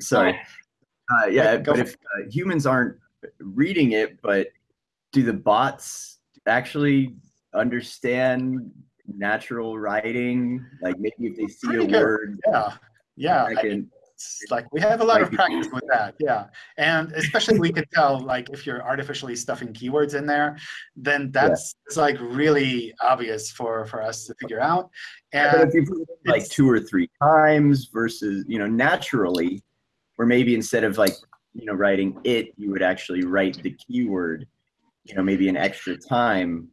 sorry, uh, yeah, but if uh, humans aren't reading it, but do the bots actually understand natural writing? Like maybe if they see Pretty a good. word, Yeah, yeah. I can, It's like we have a lot of practice with that, yeah. And especially we could tell like if you're artificially stuffing keywords in there, then that's it's like really obvious for for us to figure out. but And if you put it like two or three times versus you know naturally, or maybe instead of like you know writing it, you would actually write the keyword, you know maybe an extra time.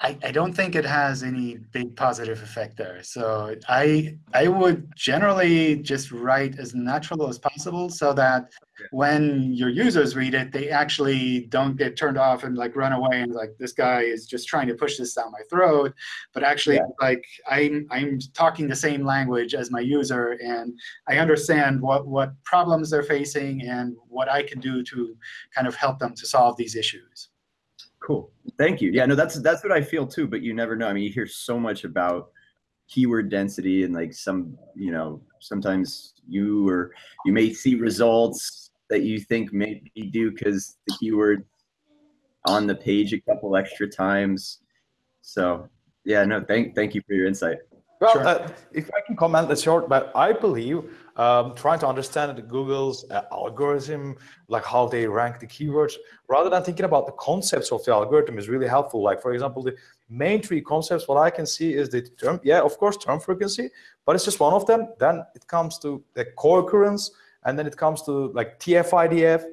I, I don't think it has any big positive effect there. So I I would generally just write as natural as possible so that when your users read it, they actually don't get turned off and like run away and like this guy is just trying to push this down my throat. But actually, Yeah. like I'm I'm talking the same language as my user and I understand what what problems they're facing and what I can do to kind of help them to solve these issues. Cool. Thank you. Yeah, no, that's that's what I feel too. But you never know. I mean, you hear so much about keyword density and like some, you know, sometimes you or you may see results that you think maybe do because the keyword on the page a couple extra times. So yeah, no, thank thank you for your insight. Well, Sure. uh, if I can comment a short, but I believe um, trying to understand Google's uh, algorithm, like how they rank the keywords, rather than thinking about the concepts of the algorithm is really helpful. Like, for example, the main three concepts, what I can see is the term, yeah, of course, term frequency, but it's just one of them. Then it comes to the co-occurrence, and then it comes to like TF-IDF,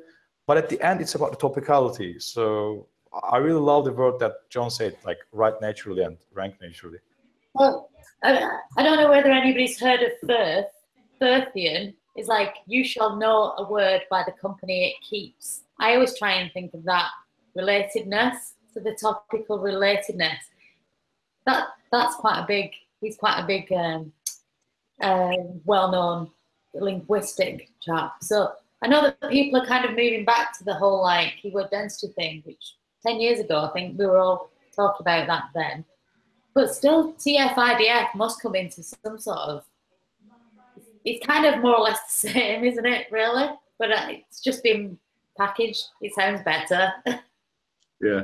but at the end, it's about the topicality. So I really love the word that John said, like write naturally and rank naturally. Well, I, I don't know whether anybody's heard of Firth. Firthian is like, you shall know a word by the company it keeps. I always try and think of that relatedness, so the topical relatedness. That That's quite a big, he's quite a big, um, uh, well-known linguistic chap. So I know that people are kind of moving back to the whole like keyword density thing, which 10 years ago, I think we were all talking about that then. But still, TF-IDF must come into some sort of. It's kind of more or less the same, isn't it? Really, but uh, it's just been packaged. It sounds better. Yeah.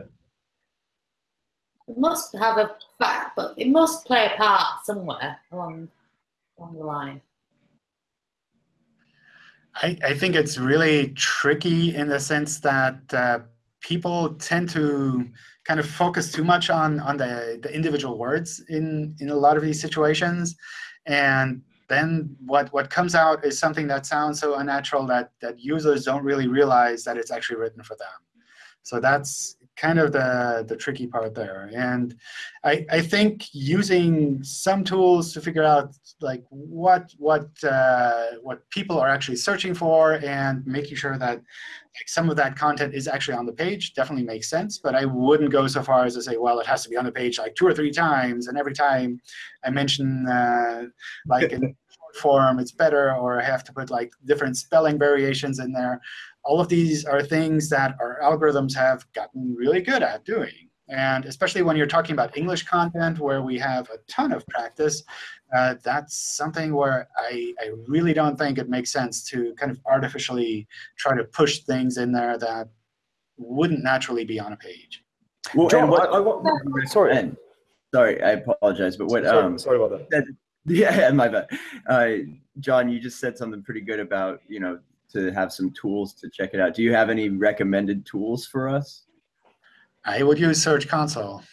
it must have a fact, but it must play a part somewhere along along the line. I, I think it's really tricky in the sense that uh, people tend to kind of focus too much on, on the, the individual words in, in a lot of these situations. And then what, what comes out is something that sounds so unnatural that, that users don't really realize that it's actually written for them. So that's kind of the, the tricky part there. And I, I think using some tools to figure out like what what uh, what people are actually searching for and making sure that like some of that content is actually on the page definitely makes sense. But I wouldn't go so far as to say, well, it has to be on the page like two or three times, and every time I mention uh, like in short form, it's better, or I have to put like different spelling variations in there. All of these are things that our algorithms have gotten really good at doing. And especially when you're talking about English content, where we have a ton of practice, uh, that's something where I, I really don't think it makes sense to kind of artificially try to push things in there that wouldn't naturally be on a page. Well, John, what, I, I want, sorry, and, sorry, I apologize, but what sorry, um sorry about that. Yeah, my bad. Uh, John, you just said something pretty good about, you know, to have some tools to check it out. Do you have any recommended tools for us? I would use Search Console.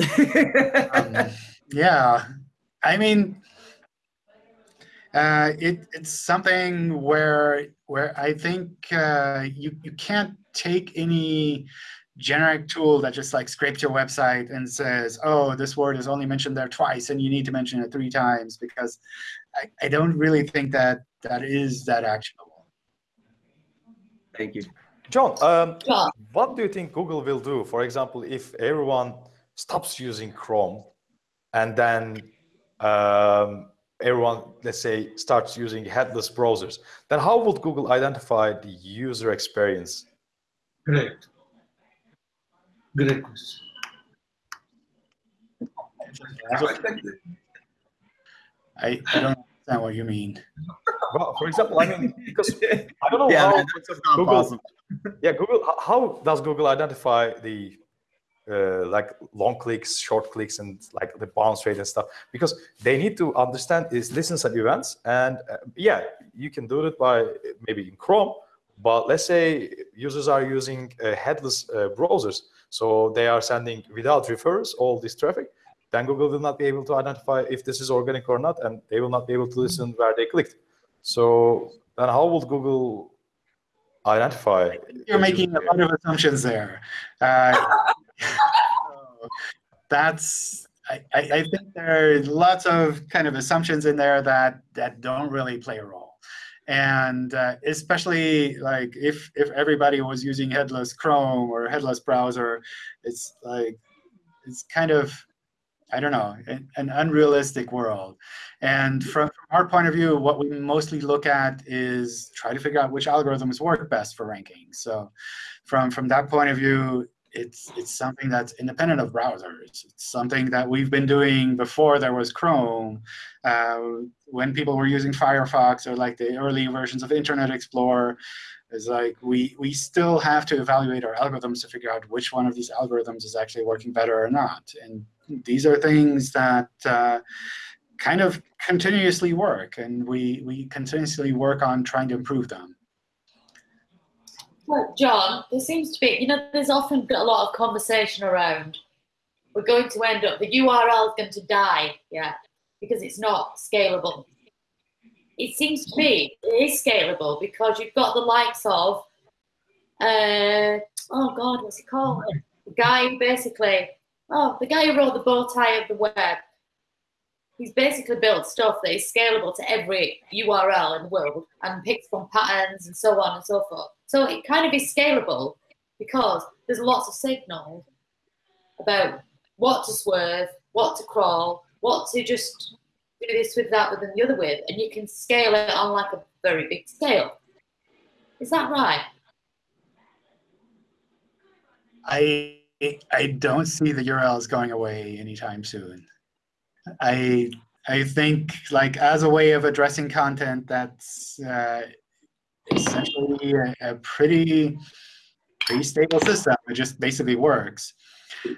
Um, yeah, I mean, uh, it, it's something where where I think uh, you you can't take any generic tool that just like scrapes your website and says, oh, this word is only mentioned there twice, and you need to mention it three times because I, I don't really think that that is that actionable. Thank you. John, um, John. what do you think Google will do? For example, if everyone stops using Chrome and then um, everyone, let's say, starts using headless browsers, then how would Google identify the user experience? Great. Great question. I think that- I, I don't understand what you mean. Well, for example, I mean, because I don't know yeah, how Google- possible. Yeah, Google. How does Google identify the uh, like long clicks, short clicks, and like the bounce rate and stuff? Because they need to understand is listens and events, and uh, yeah, you can do it by maybe in Chrome. But let's say users are using uh, headless uh, browsers, so they are sending without refers all this traffic. Then Google will not be able to identify if this is organic or not, and they will not be able to listen where they clicked. So then, how would Google identify? You're making a lot of assumptions there. Uh, that's I, I I think there are lots of kind of assumptions in there that that don't really play a role. And uh, especially like if if everybody was using headless Chrome or headless browser, it's like it's kind of I don't know, an, unrealistic world. And from, from, our point of view, what we mostly look at is try to figure out which algorithms work best for ranking. So from, from that point of view, it's, it's something that's independent of browsers. It's something that we've been doing before there was Chrome, uh, when people were using Firefox or like the early versions of Internet Explorer. Is like we, we still have to evaluate our algorithms to figure out which one of these algorithms is actually working better or not. And these are things that uh, kind of continuously work, and we, we continuously work on trying to improve them. Well, John, there seems to be, you know, there's often a lot of conversation around we're going to end up, the URL is going to die, yeah, because it's not scalable. It seems to be, it is scalable because you've got the likes of, uh, oh God, what's it called? The guy basically oh, the guy who wrote the bow tie of the web, he's basically built stuff that is scalable to every URL in the world and picks from patterns and so on and so forth. So it kind of is scalable because there's lots of signals about what to swerve, what to crawl, what to just do this with that, with and the other with, and you can scale it on like a very big scale. Is that right? I I don't see the URLs going away anytime soon. I I think like as a way of addressing content that's uh, essentially a, a, pretty pretty stable system. It just basically works.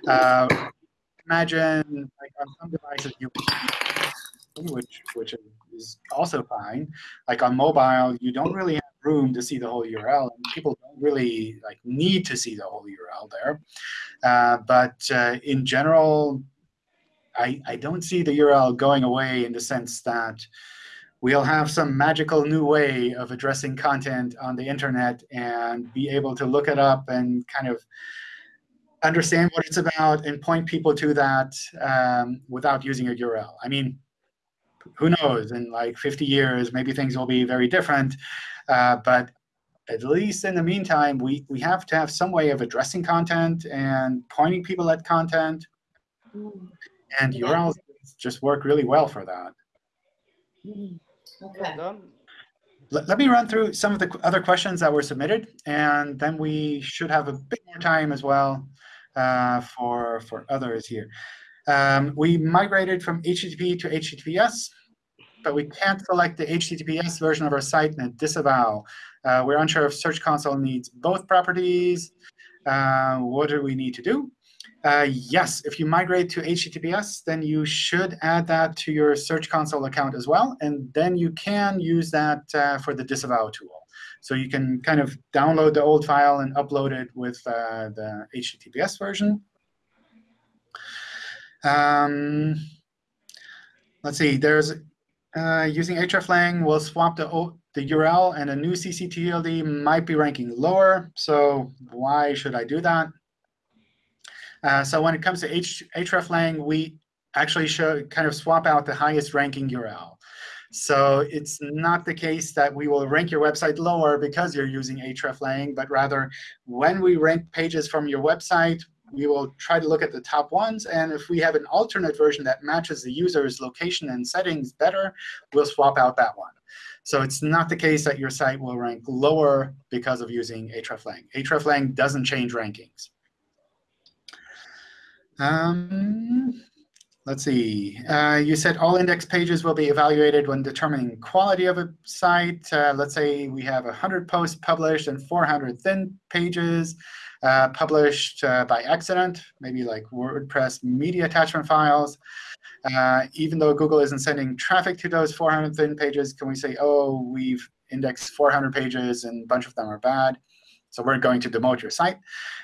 Uh, imagine like on some devices you which which is also fine. Like on mobile, you don't really have room to see the whole URL, and people don't really like need to see the whole URL there. Uh, but uh, in general, I I don't see the URL going away in the sense that we'll have some magical new way of addressing content on the internet and be able to look it up and kind of understand what it's about and point people to that um, without using a URL. I mean, who knows? In like 50 years, maybe things will be very different. Uh, but at least in the meantime, we, we have to have some way of addressing content and pointing people at content. And yeah. URLs just work really well for that. Okay. Let, let me run through some of the other questions that were submitted, and then we should have a bit more time as well uh, for, for others here. Um, we migrated from HTTP to HTTPS, but we can't select the HTTPS version of our site and disavow. Uh, we're unsure if Search Console needs both properties. Uh, what do we need to do? Uh, yes, if you migrate to HTTPS, then you should add that to your Search Console account as well. And then you can use that uh, for the disavow tool. So you can kind of download the old file and upload it with uh, the HTTPS version. Um, let's see, there's uh, using hreflang, we'll swap the, the URL, and a new ccTLD might be ranking lower. So why should I do that? Uh, so when it comes to H hreflang, we actually show kind of swap out the highest ranking URL. So it's not the case that we will rank your website lower because you're using hreflang, but rather when we rank pages from your website, we will try to look at the top ones. And if we have an alternate version that matches the user's location and settings better, we'll swap out that one. So it's not the case that your site will rank lower because of using hreflang. hreflang doesn't change rankings. Um, let's see. Uh, you said all index pages will be evaluated when determining quality of a site. Uh, let's say we have 100 posts published and 400 thin pages uh, published uh, by accident, maybe like WordPress media attachment files. Uh, even though Google isn't sending traffic to those 400 thin pages, can we say, oh, we've indexed 400 pages and a bunch of them are bad? So we're going to demote your site.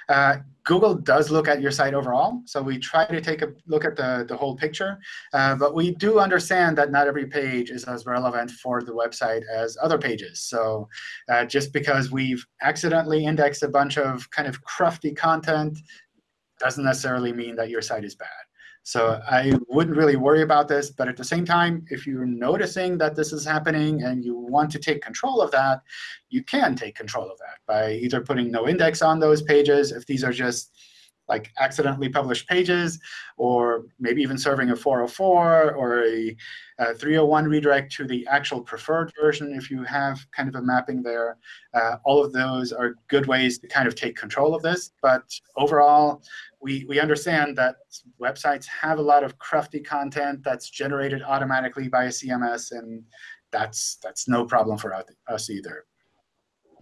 Uh, Google does look at your site overall. So we try to take a look at the, the whole picture. Uh, but we do understand that not every page is as relevant for the website as other pages. So uh, just because we've accidentally indexed a bunch of kind of crufty content doesn't necessarily mean that your site is bad. So I wouldn't really worry about this. But at the same time, if you're noticing that this is happening and you want to take control of that, you can take control of that by either putting no index on those pages if these are just like accidentally published pages, or maybe even serving a 404 or a, a 301 redirect to the actual preferred version if you have kind of a mapping there. Uh, all of those are good ways to kind of take control of this. But overall, we, we understand that websites have a lot of crufty content that's generated automatically by a CMS, and that's that's no problem for us either.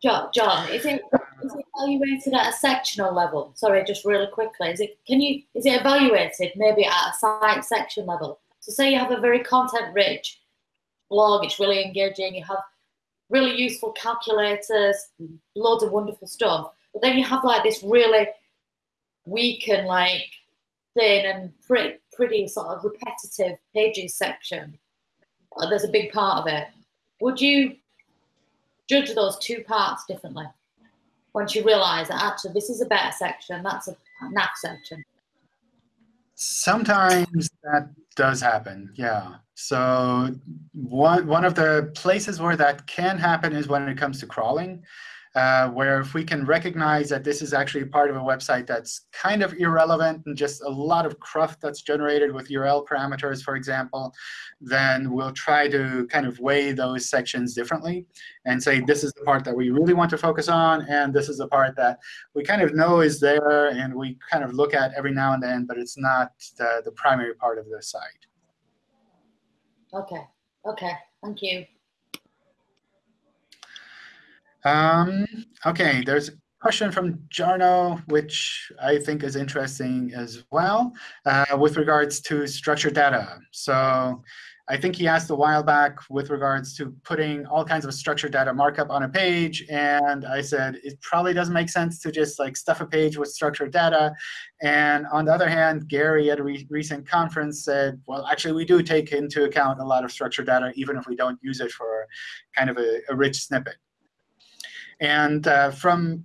John, John, is it is it evaluated at a sectional level? Sorry, just really quickly. Is it can you is it evaluated maybe at a site section level? So say you have a very content-rich blog, it's really engaging, you have really useful calculators, loads of wonderful stuff. But then you have like this really weak and like thin and pretty, pretty sort of repetitive pages section. There's a big part of it. Would you judge those two parts differently once you realize that actually this is a better section, that's a naff section. Sometimes that does happen, yeah. So one, one of the places where that can happen is when it comes to crawling uh, where if we can recognize that this is actually part of a website that's kind of irrelevant and just a lot of cruft that's generated with URL parameters, for example, then we'll try to kind of weigh those sections differently and say this is the part that we really want to focus on, and this is the part that we kind of know is there and we kind of look at every now and then, but it's not the, the primary part of the site. OK. OK. Thank you. Um, OK, there's a question from Jarno, which I think is interesting as well, uh, with regards to structured data. So I think he asked a while back with regards to putting all kinds of structured data markup on a page. And I said, it probably doesn't make sense to just like stuff a page with structured data. And on the other hand, Gary at a re recent conference said, well, actually, we do take into account a lot of structured data, even if we don't use it for kind of a, a rich snippet. And uh, from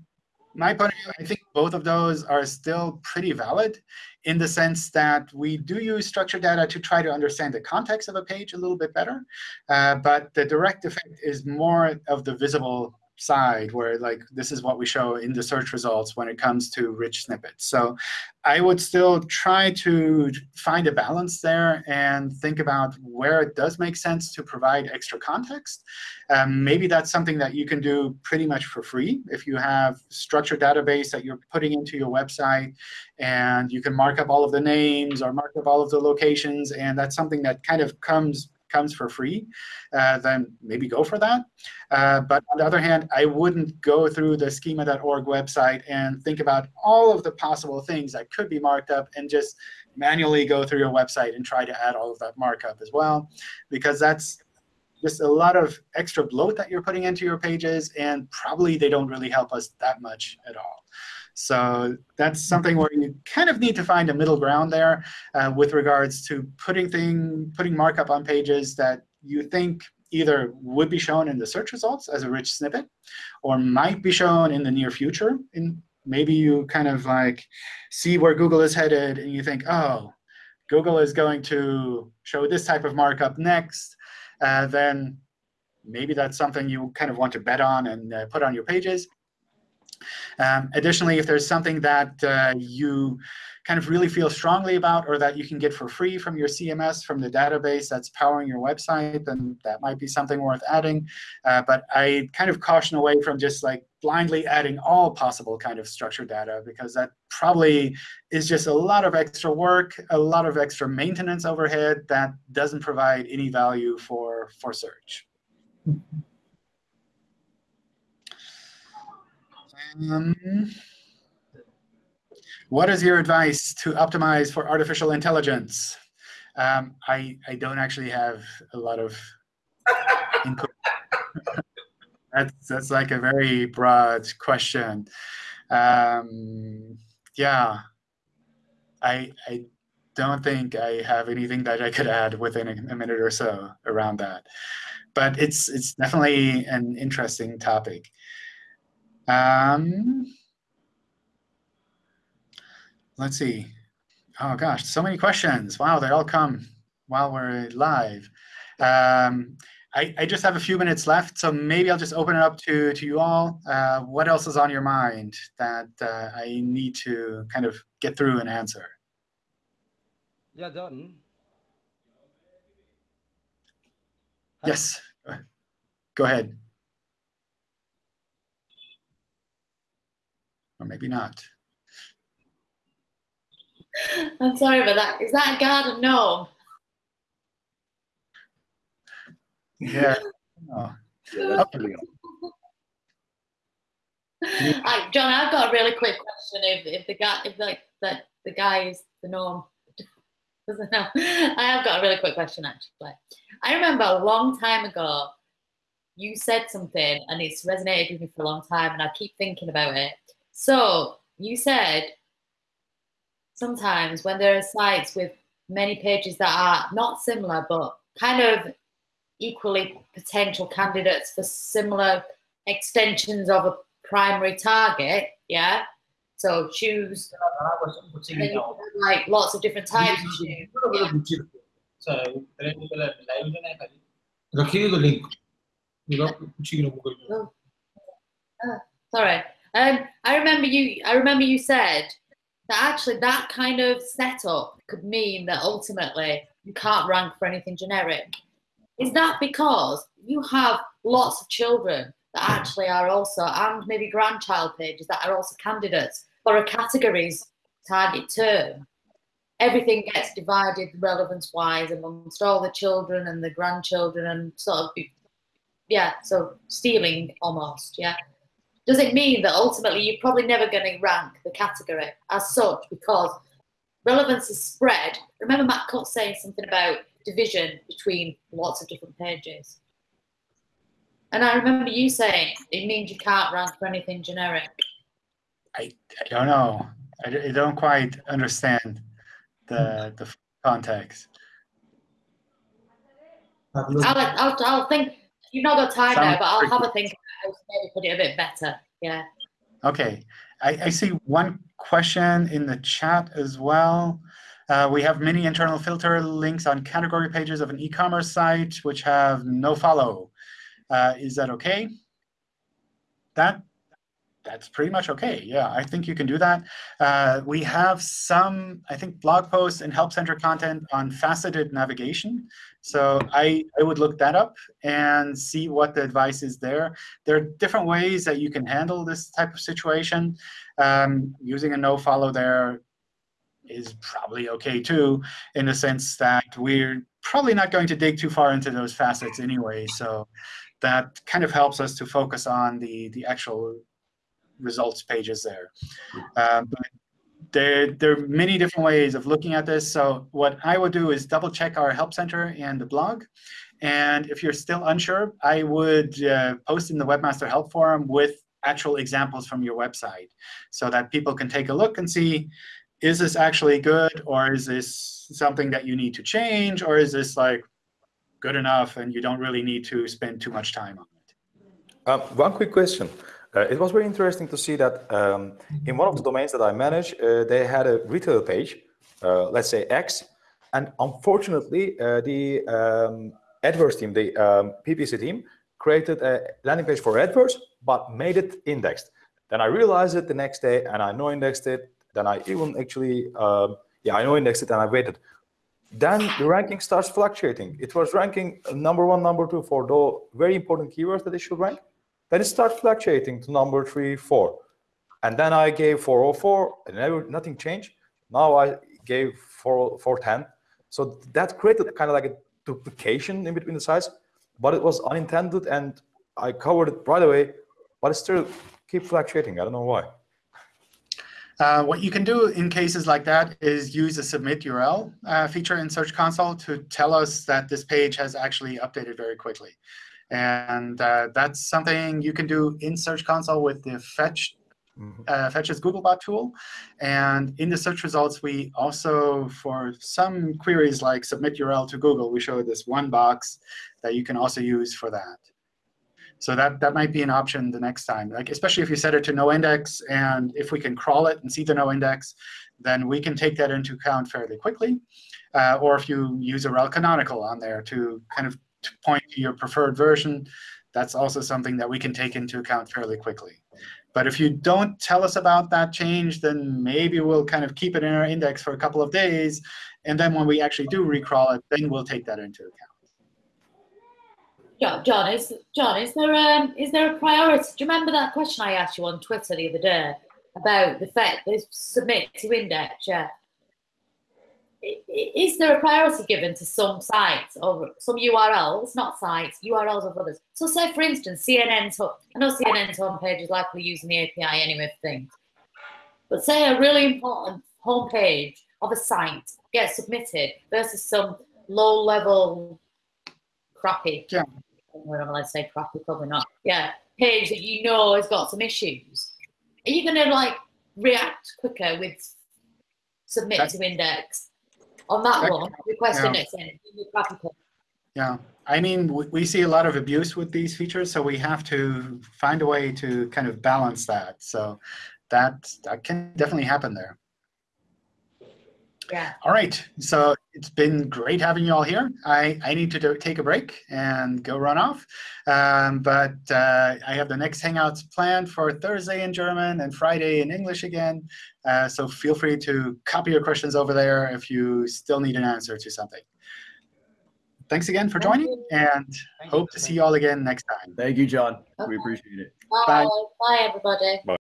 my point of view, I think both of those are still pretty valid in the sense that we do use structured data to try to understand the context of a page a little bit better. Uh, but the direct effect is more of the visible side where like this is what we show in the search results when it comes to rich snippets. So I would still try to find a balance there and think about where it does make sense to provide extra context. Um, maybe that's something that you can do pretty much for free if you have structured database that you're putting into your website and you can mark up all of the names or mark up all of the locations. And that's something that kind of comes comes for free, uh, then maybe go for that. Uh, but on the other hand, I wouldn't go through the schema.org website and think about all of the possible things that could be marked up and just manually go through your website and try to add all of that markup as well, because that's just a lot of extra bloat that you're putting into your pages, and probably they don't really help us that much at all. So that's something where you kind of need to find a middle ground there uh, with regards to putting thing, putting markup on pages that you think either would be shown in the search results as a rich snippet or might be shown in the near future. In, maybe you kind of like see where Google is headed, and you think, oh, Google is going to show this type of markup next. Uh, then maybe that's something you kind of want to bet on and uh, put on your pages. Um, additionally, if there's something that uh, you kind of really feel strongly about or that you can get for free from your CMS, from the database that's powering your website, then that might be something worth adding. Uh, but I kind of caution away from just like blindly adding all possible kind of structured data, because that probably is just a lot of extra work, a lot of extra maintenance overhead that doesn't provide any value for, for search. Um, what is your advice to optimize for artificial intelligence? Um, I, I don't actually have a lot of input. that's, that's like a very broad question. Um, yeah, I, I don't think I have anything that I could add within a, a minute or so around that. But it's, it's definitely an interesting topic. Um, let's see. Oh gosh, so many questions. Wow, they all come while we're live. Um, I, I, just have a few minutes left, so maybe I'll just open it up to, to you all. Uh, what else is on your mind that uh, I need to kind of get through and answer? Yeah, John. Yes, go ahead. Or maybe not. I'm sorry about that. Is that a garden gnome? Yeah. Oh. I, John, I've got a really quick question. If, if the guy, if like the, the guy is the norm, doesn't know. I have got a really quick question actually. I remember a long time ago, you said something and it's resonated with me for a long time, and I keep thinking about it. So you said sometimes when there are sites with many pages that are not similar but kind of equally potential candidates for similar extensions of a primary target, yeah. So choose like lots of different types of shoes. Oh. Uh, sorry. Um, I remember you. I remember you said that actually that kind of setup could mean that ultimately you can't rank for anything generic. Is that because you have lots of children that actually are also, and maybe grandchild pages that are also candidates for a categories target term? Everything gets divided relevance wise amongst all the children and the grandchildren and sort of, yeah, so stealing almost, yeah. Does it mean that ultimately you're probably never going to rank the category as such because relevance is spread? Remember Matt Cutts saying something about division between lots of different pages. And I remember you saying it means you can't rank for anything generic. I, I don't know. I, I don't quite understand the the context. I'll, I'll, I'll think. You've not got time now, but I'll have a think. Maybe put it a bit better. Yeah. Okay. I, I see one question in the chat as well. Uh, we have many internal filter links on category pages of an e-commerce site which have no follow. Uh, is that OK? That that's pretty much OK. Yeah, I think you can do that. Uh, we have some, I think, blog posts and Help Center content on faceted navigation. So I, I would look that up and see what the advice is there. There are different ways that you can handle this type of situation. Um, using a no follow there is probably OK too, in the sense that we're probably not going to dig too far into those facets anyway. So that kind of helps us to focus on the, the actual results pages there. But there, there are many different ways of looking at this. So what I would do is double check our Help Center and the blog. And if you're still unsure, I would uh, post in the Webmaster Help Forum with actual examples from your website so that people can take a look and see is this actually good, or is this something that you need to change, or is this like good enough and you don't really need to spend too much time on it? Um, one quick question. Uh, it was very interesting to see that um, in one of the domains that I manage, uh, they had a retail page, uh, let's say X, and unfortunately, uh, the um, team, the um, PPC team, created a landing page for AdWords, but made it indexed. Then I realized it the next day, and I no indexed it, then I even actually, uh, yeah, I know indexed it and I waited. Then the ranking starts fluctuating. It was ranking number one, number two for the very important keywords that it should rank. Then it starts fluctuating to number three, four. And then I gave 404 and never, nothing changed. Now I gave 4, 410. So that created kind of like a duplication in between the size, but it was unintended and I covered it right away, but it still keep fluctuating. I don't know why. Uh, what you can do in cases like that is use a submit URL uh, feature in Search Console to tell us that this page has actually updated very quickly. And uh, that's something you can do in Search Console with the Fetch Mm -hmm. Fetch as Googlebot tool. And in the search results, we also, for some queries like submit URL to Google, we show this one box that you can also use for that. So that, that might be an option the next time, like especially if you set it to no index, and if we can crawl it and see the no index, then we can take that into account fairly quickly. Uh, or if you use a rel canonical on there to kind of to point to your preferred version, that's also something that we can take into account fairly quickly. But if you don't tell us about that change, then maybe we'll kind of keep it in our index for a couple of days. And then when we actually do recrawl it, then we'll take that into account. John, is John, is there um is there a priority? Do you remember that question I asked you on Twitter the other day about the fact they submit to index? Yeah. I- i- Is there a priority given to some sites or some URLs, not sites, URLs of others? So, say for instance, CNN's I know CNN's homepage is likely using the API anyway for things, but say a really important homepage of a site gets submitted versus some low-level crappy Yeah. allowed to say crappy, probably not. Yeah, page that you know has got some issues. Are you going to like react quicker with submit That- to index on that one? Request yeah. index in. Yeah, I mean, we, we see a lot of abuse with these features, so we have to find a way to kind of balance that. So that, that can definitely happen there. Yeah. All right, so it's been great having you all here. I, I need to do, take a break and go run off. Um, but uh, I have the next Hangouts planned for Thursday in German and Friday in English again. Uh, so feel free to copy your questions over there if you still need an answer to something. Thanks again for Thank joining, you. and hope to see you all again next time. Thank you, John. We appreciate it. Bye. Bye. Bye, everybody.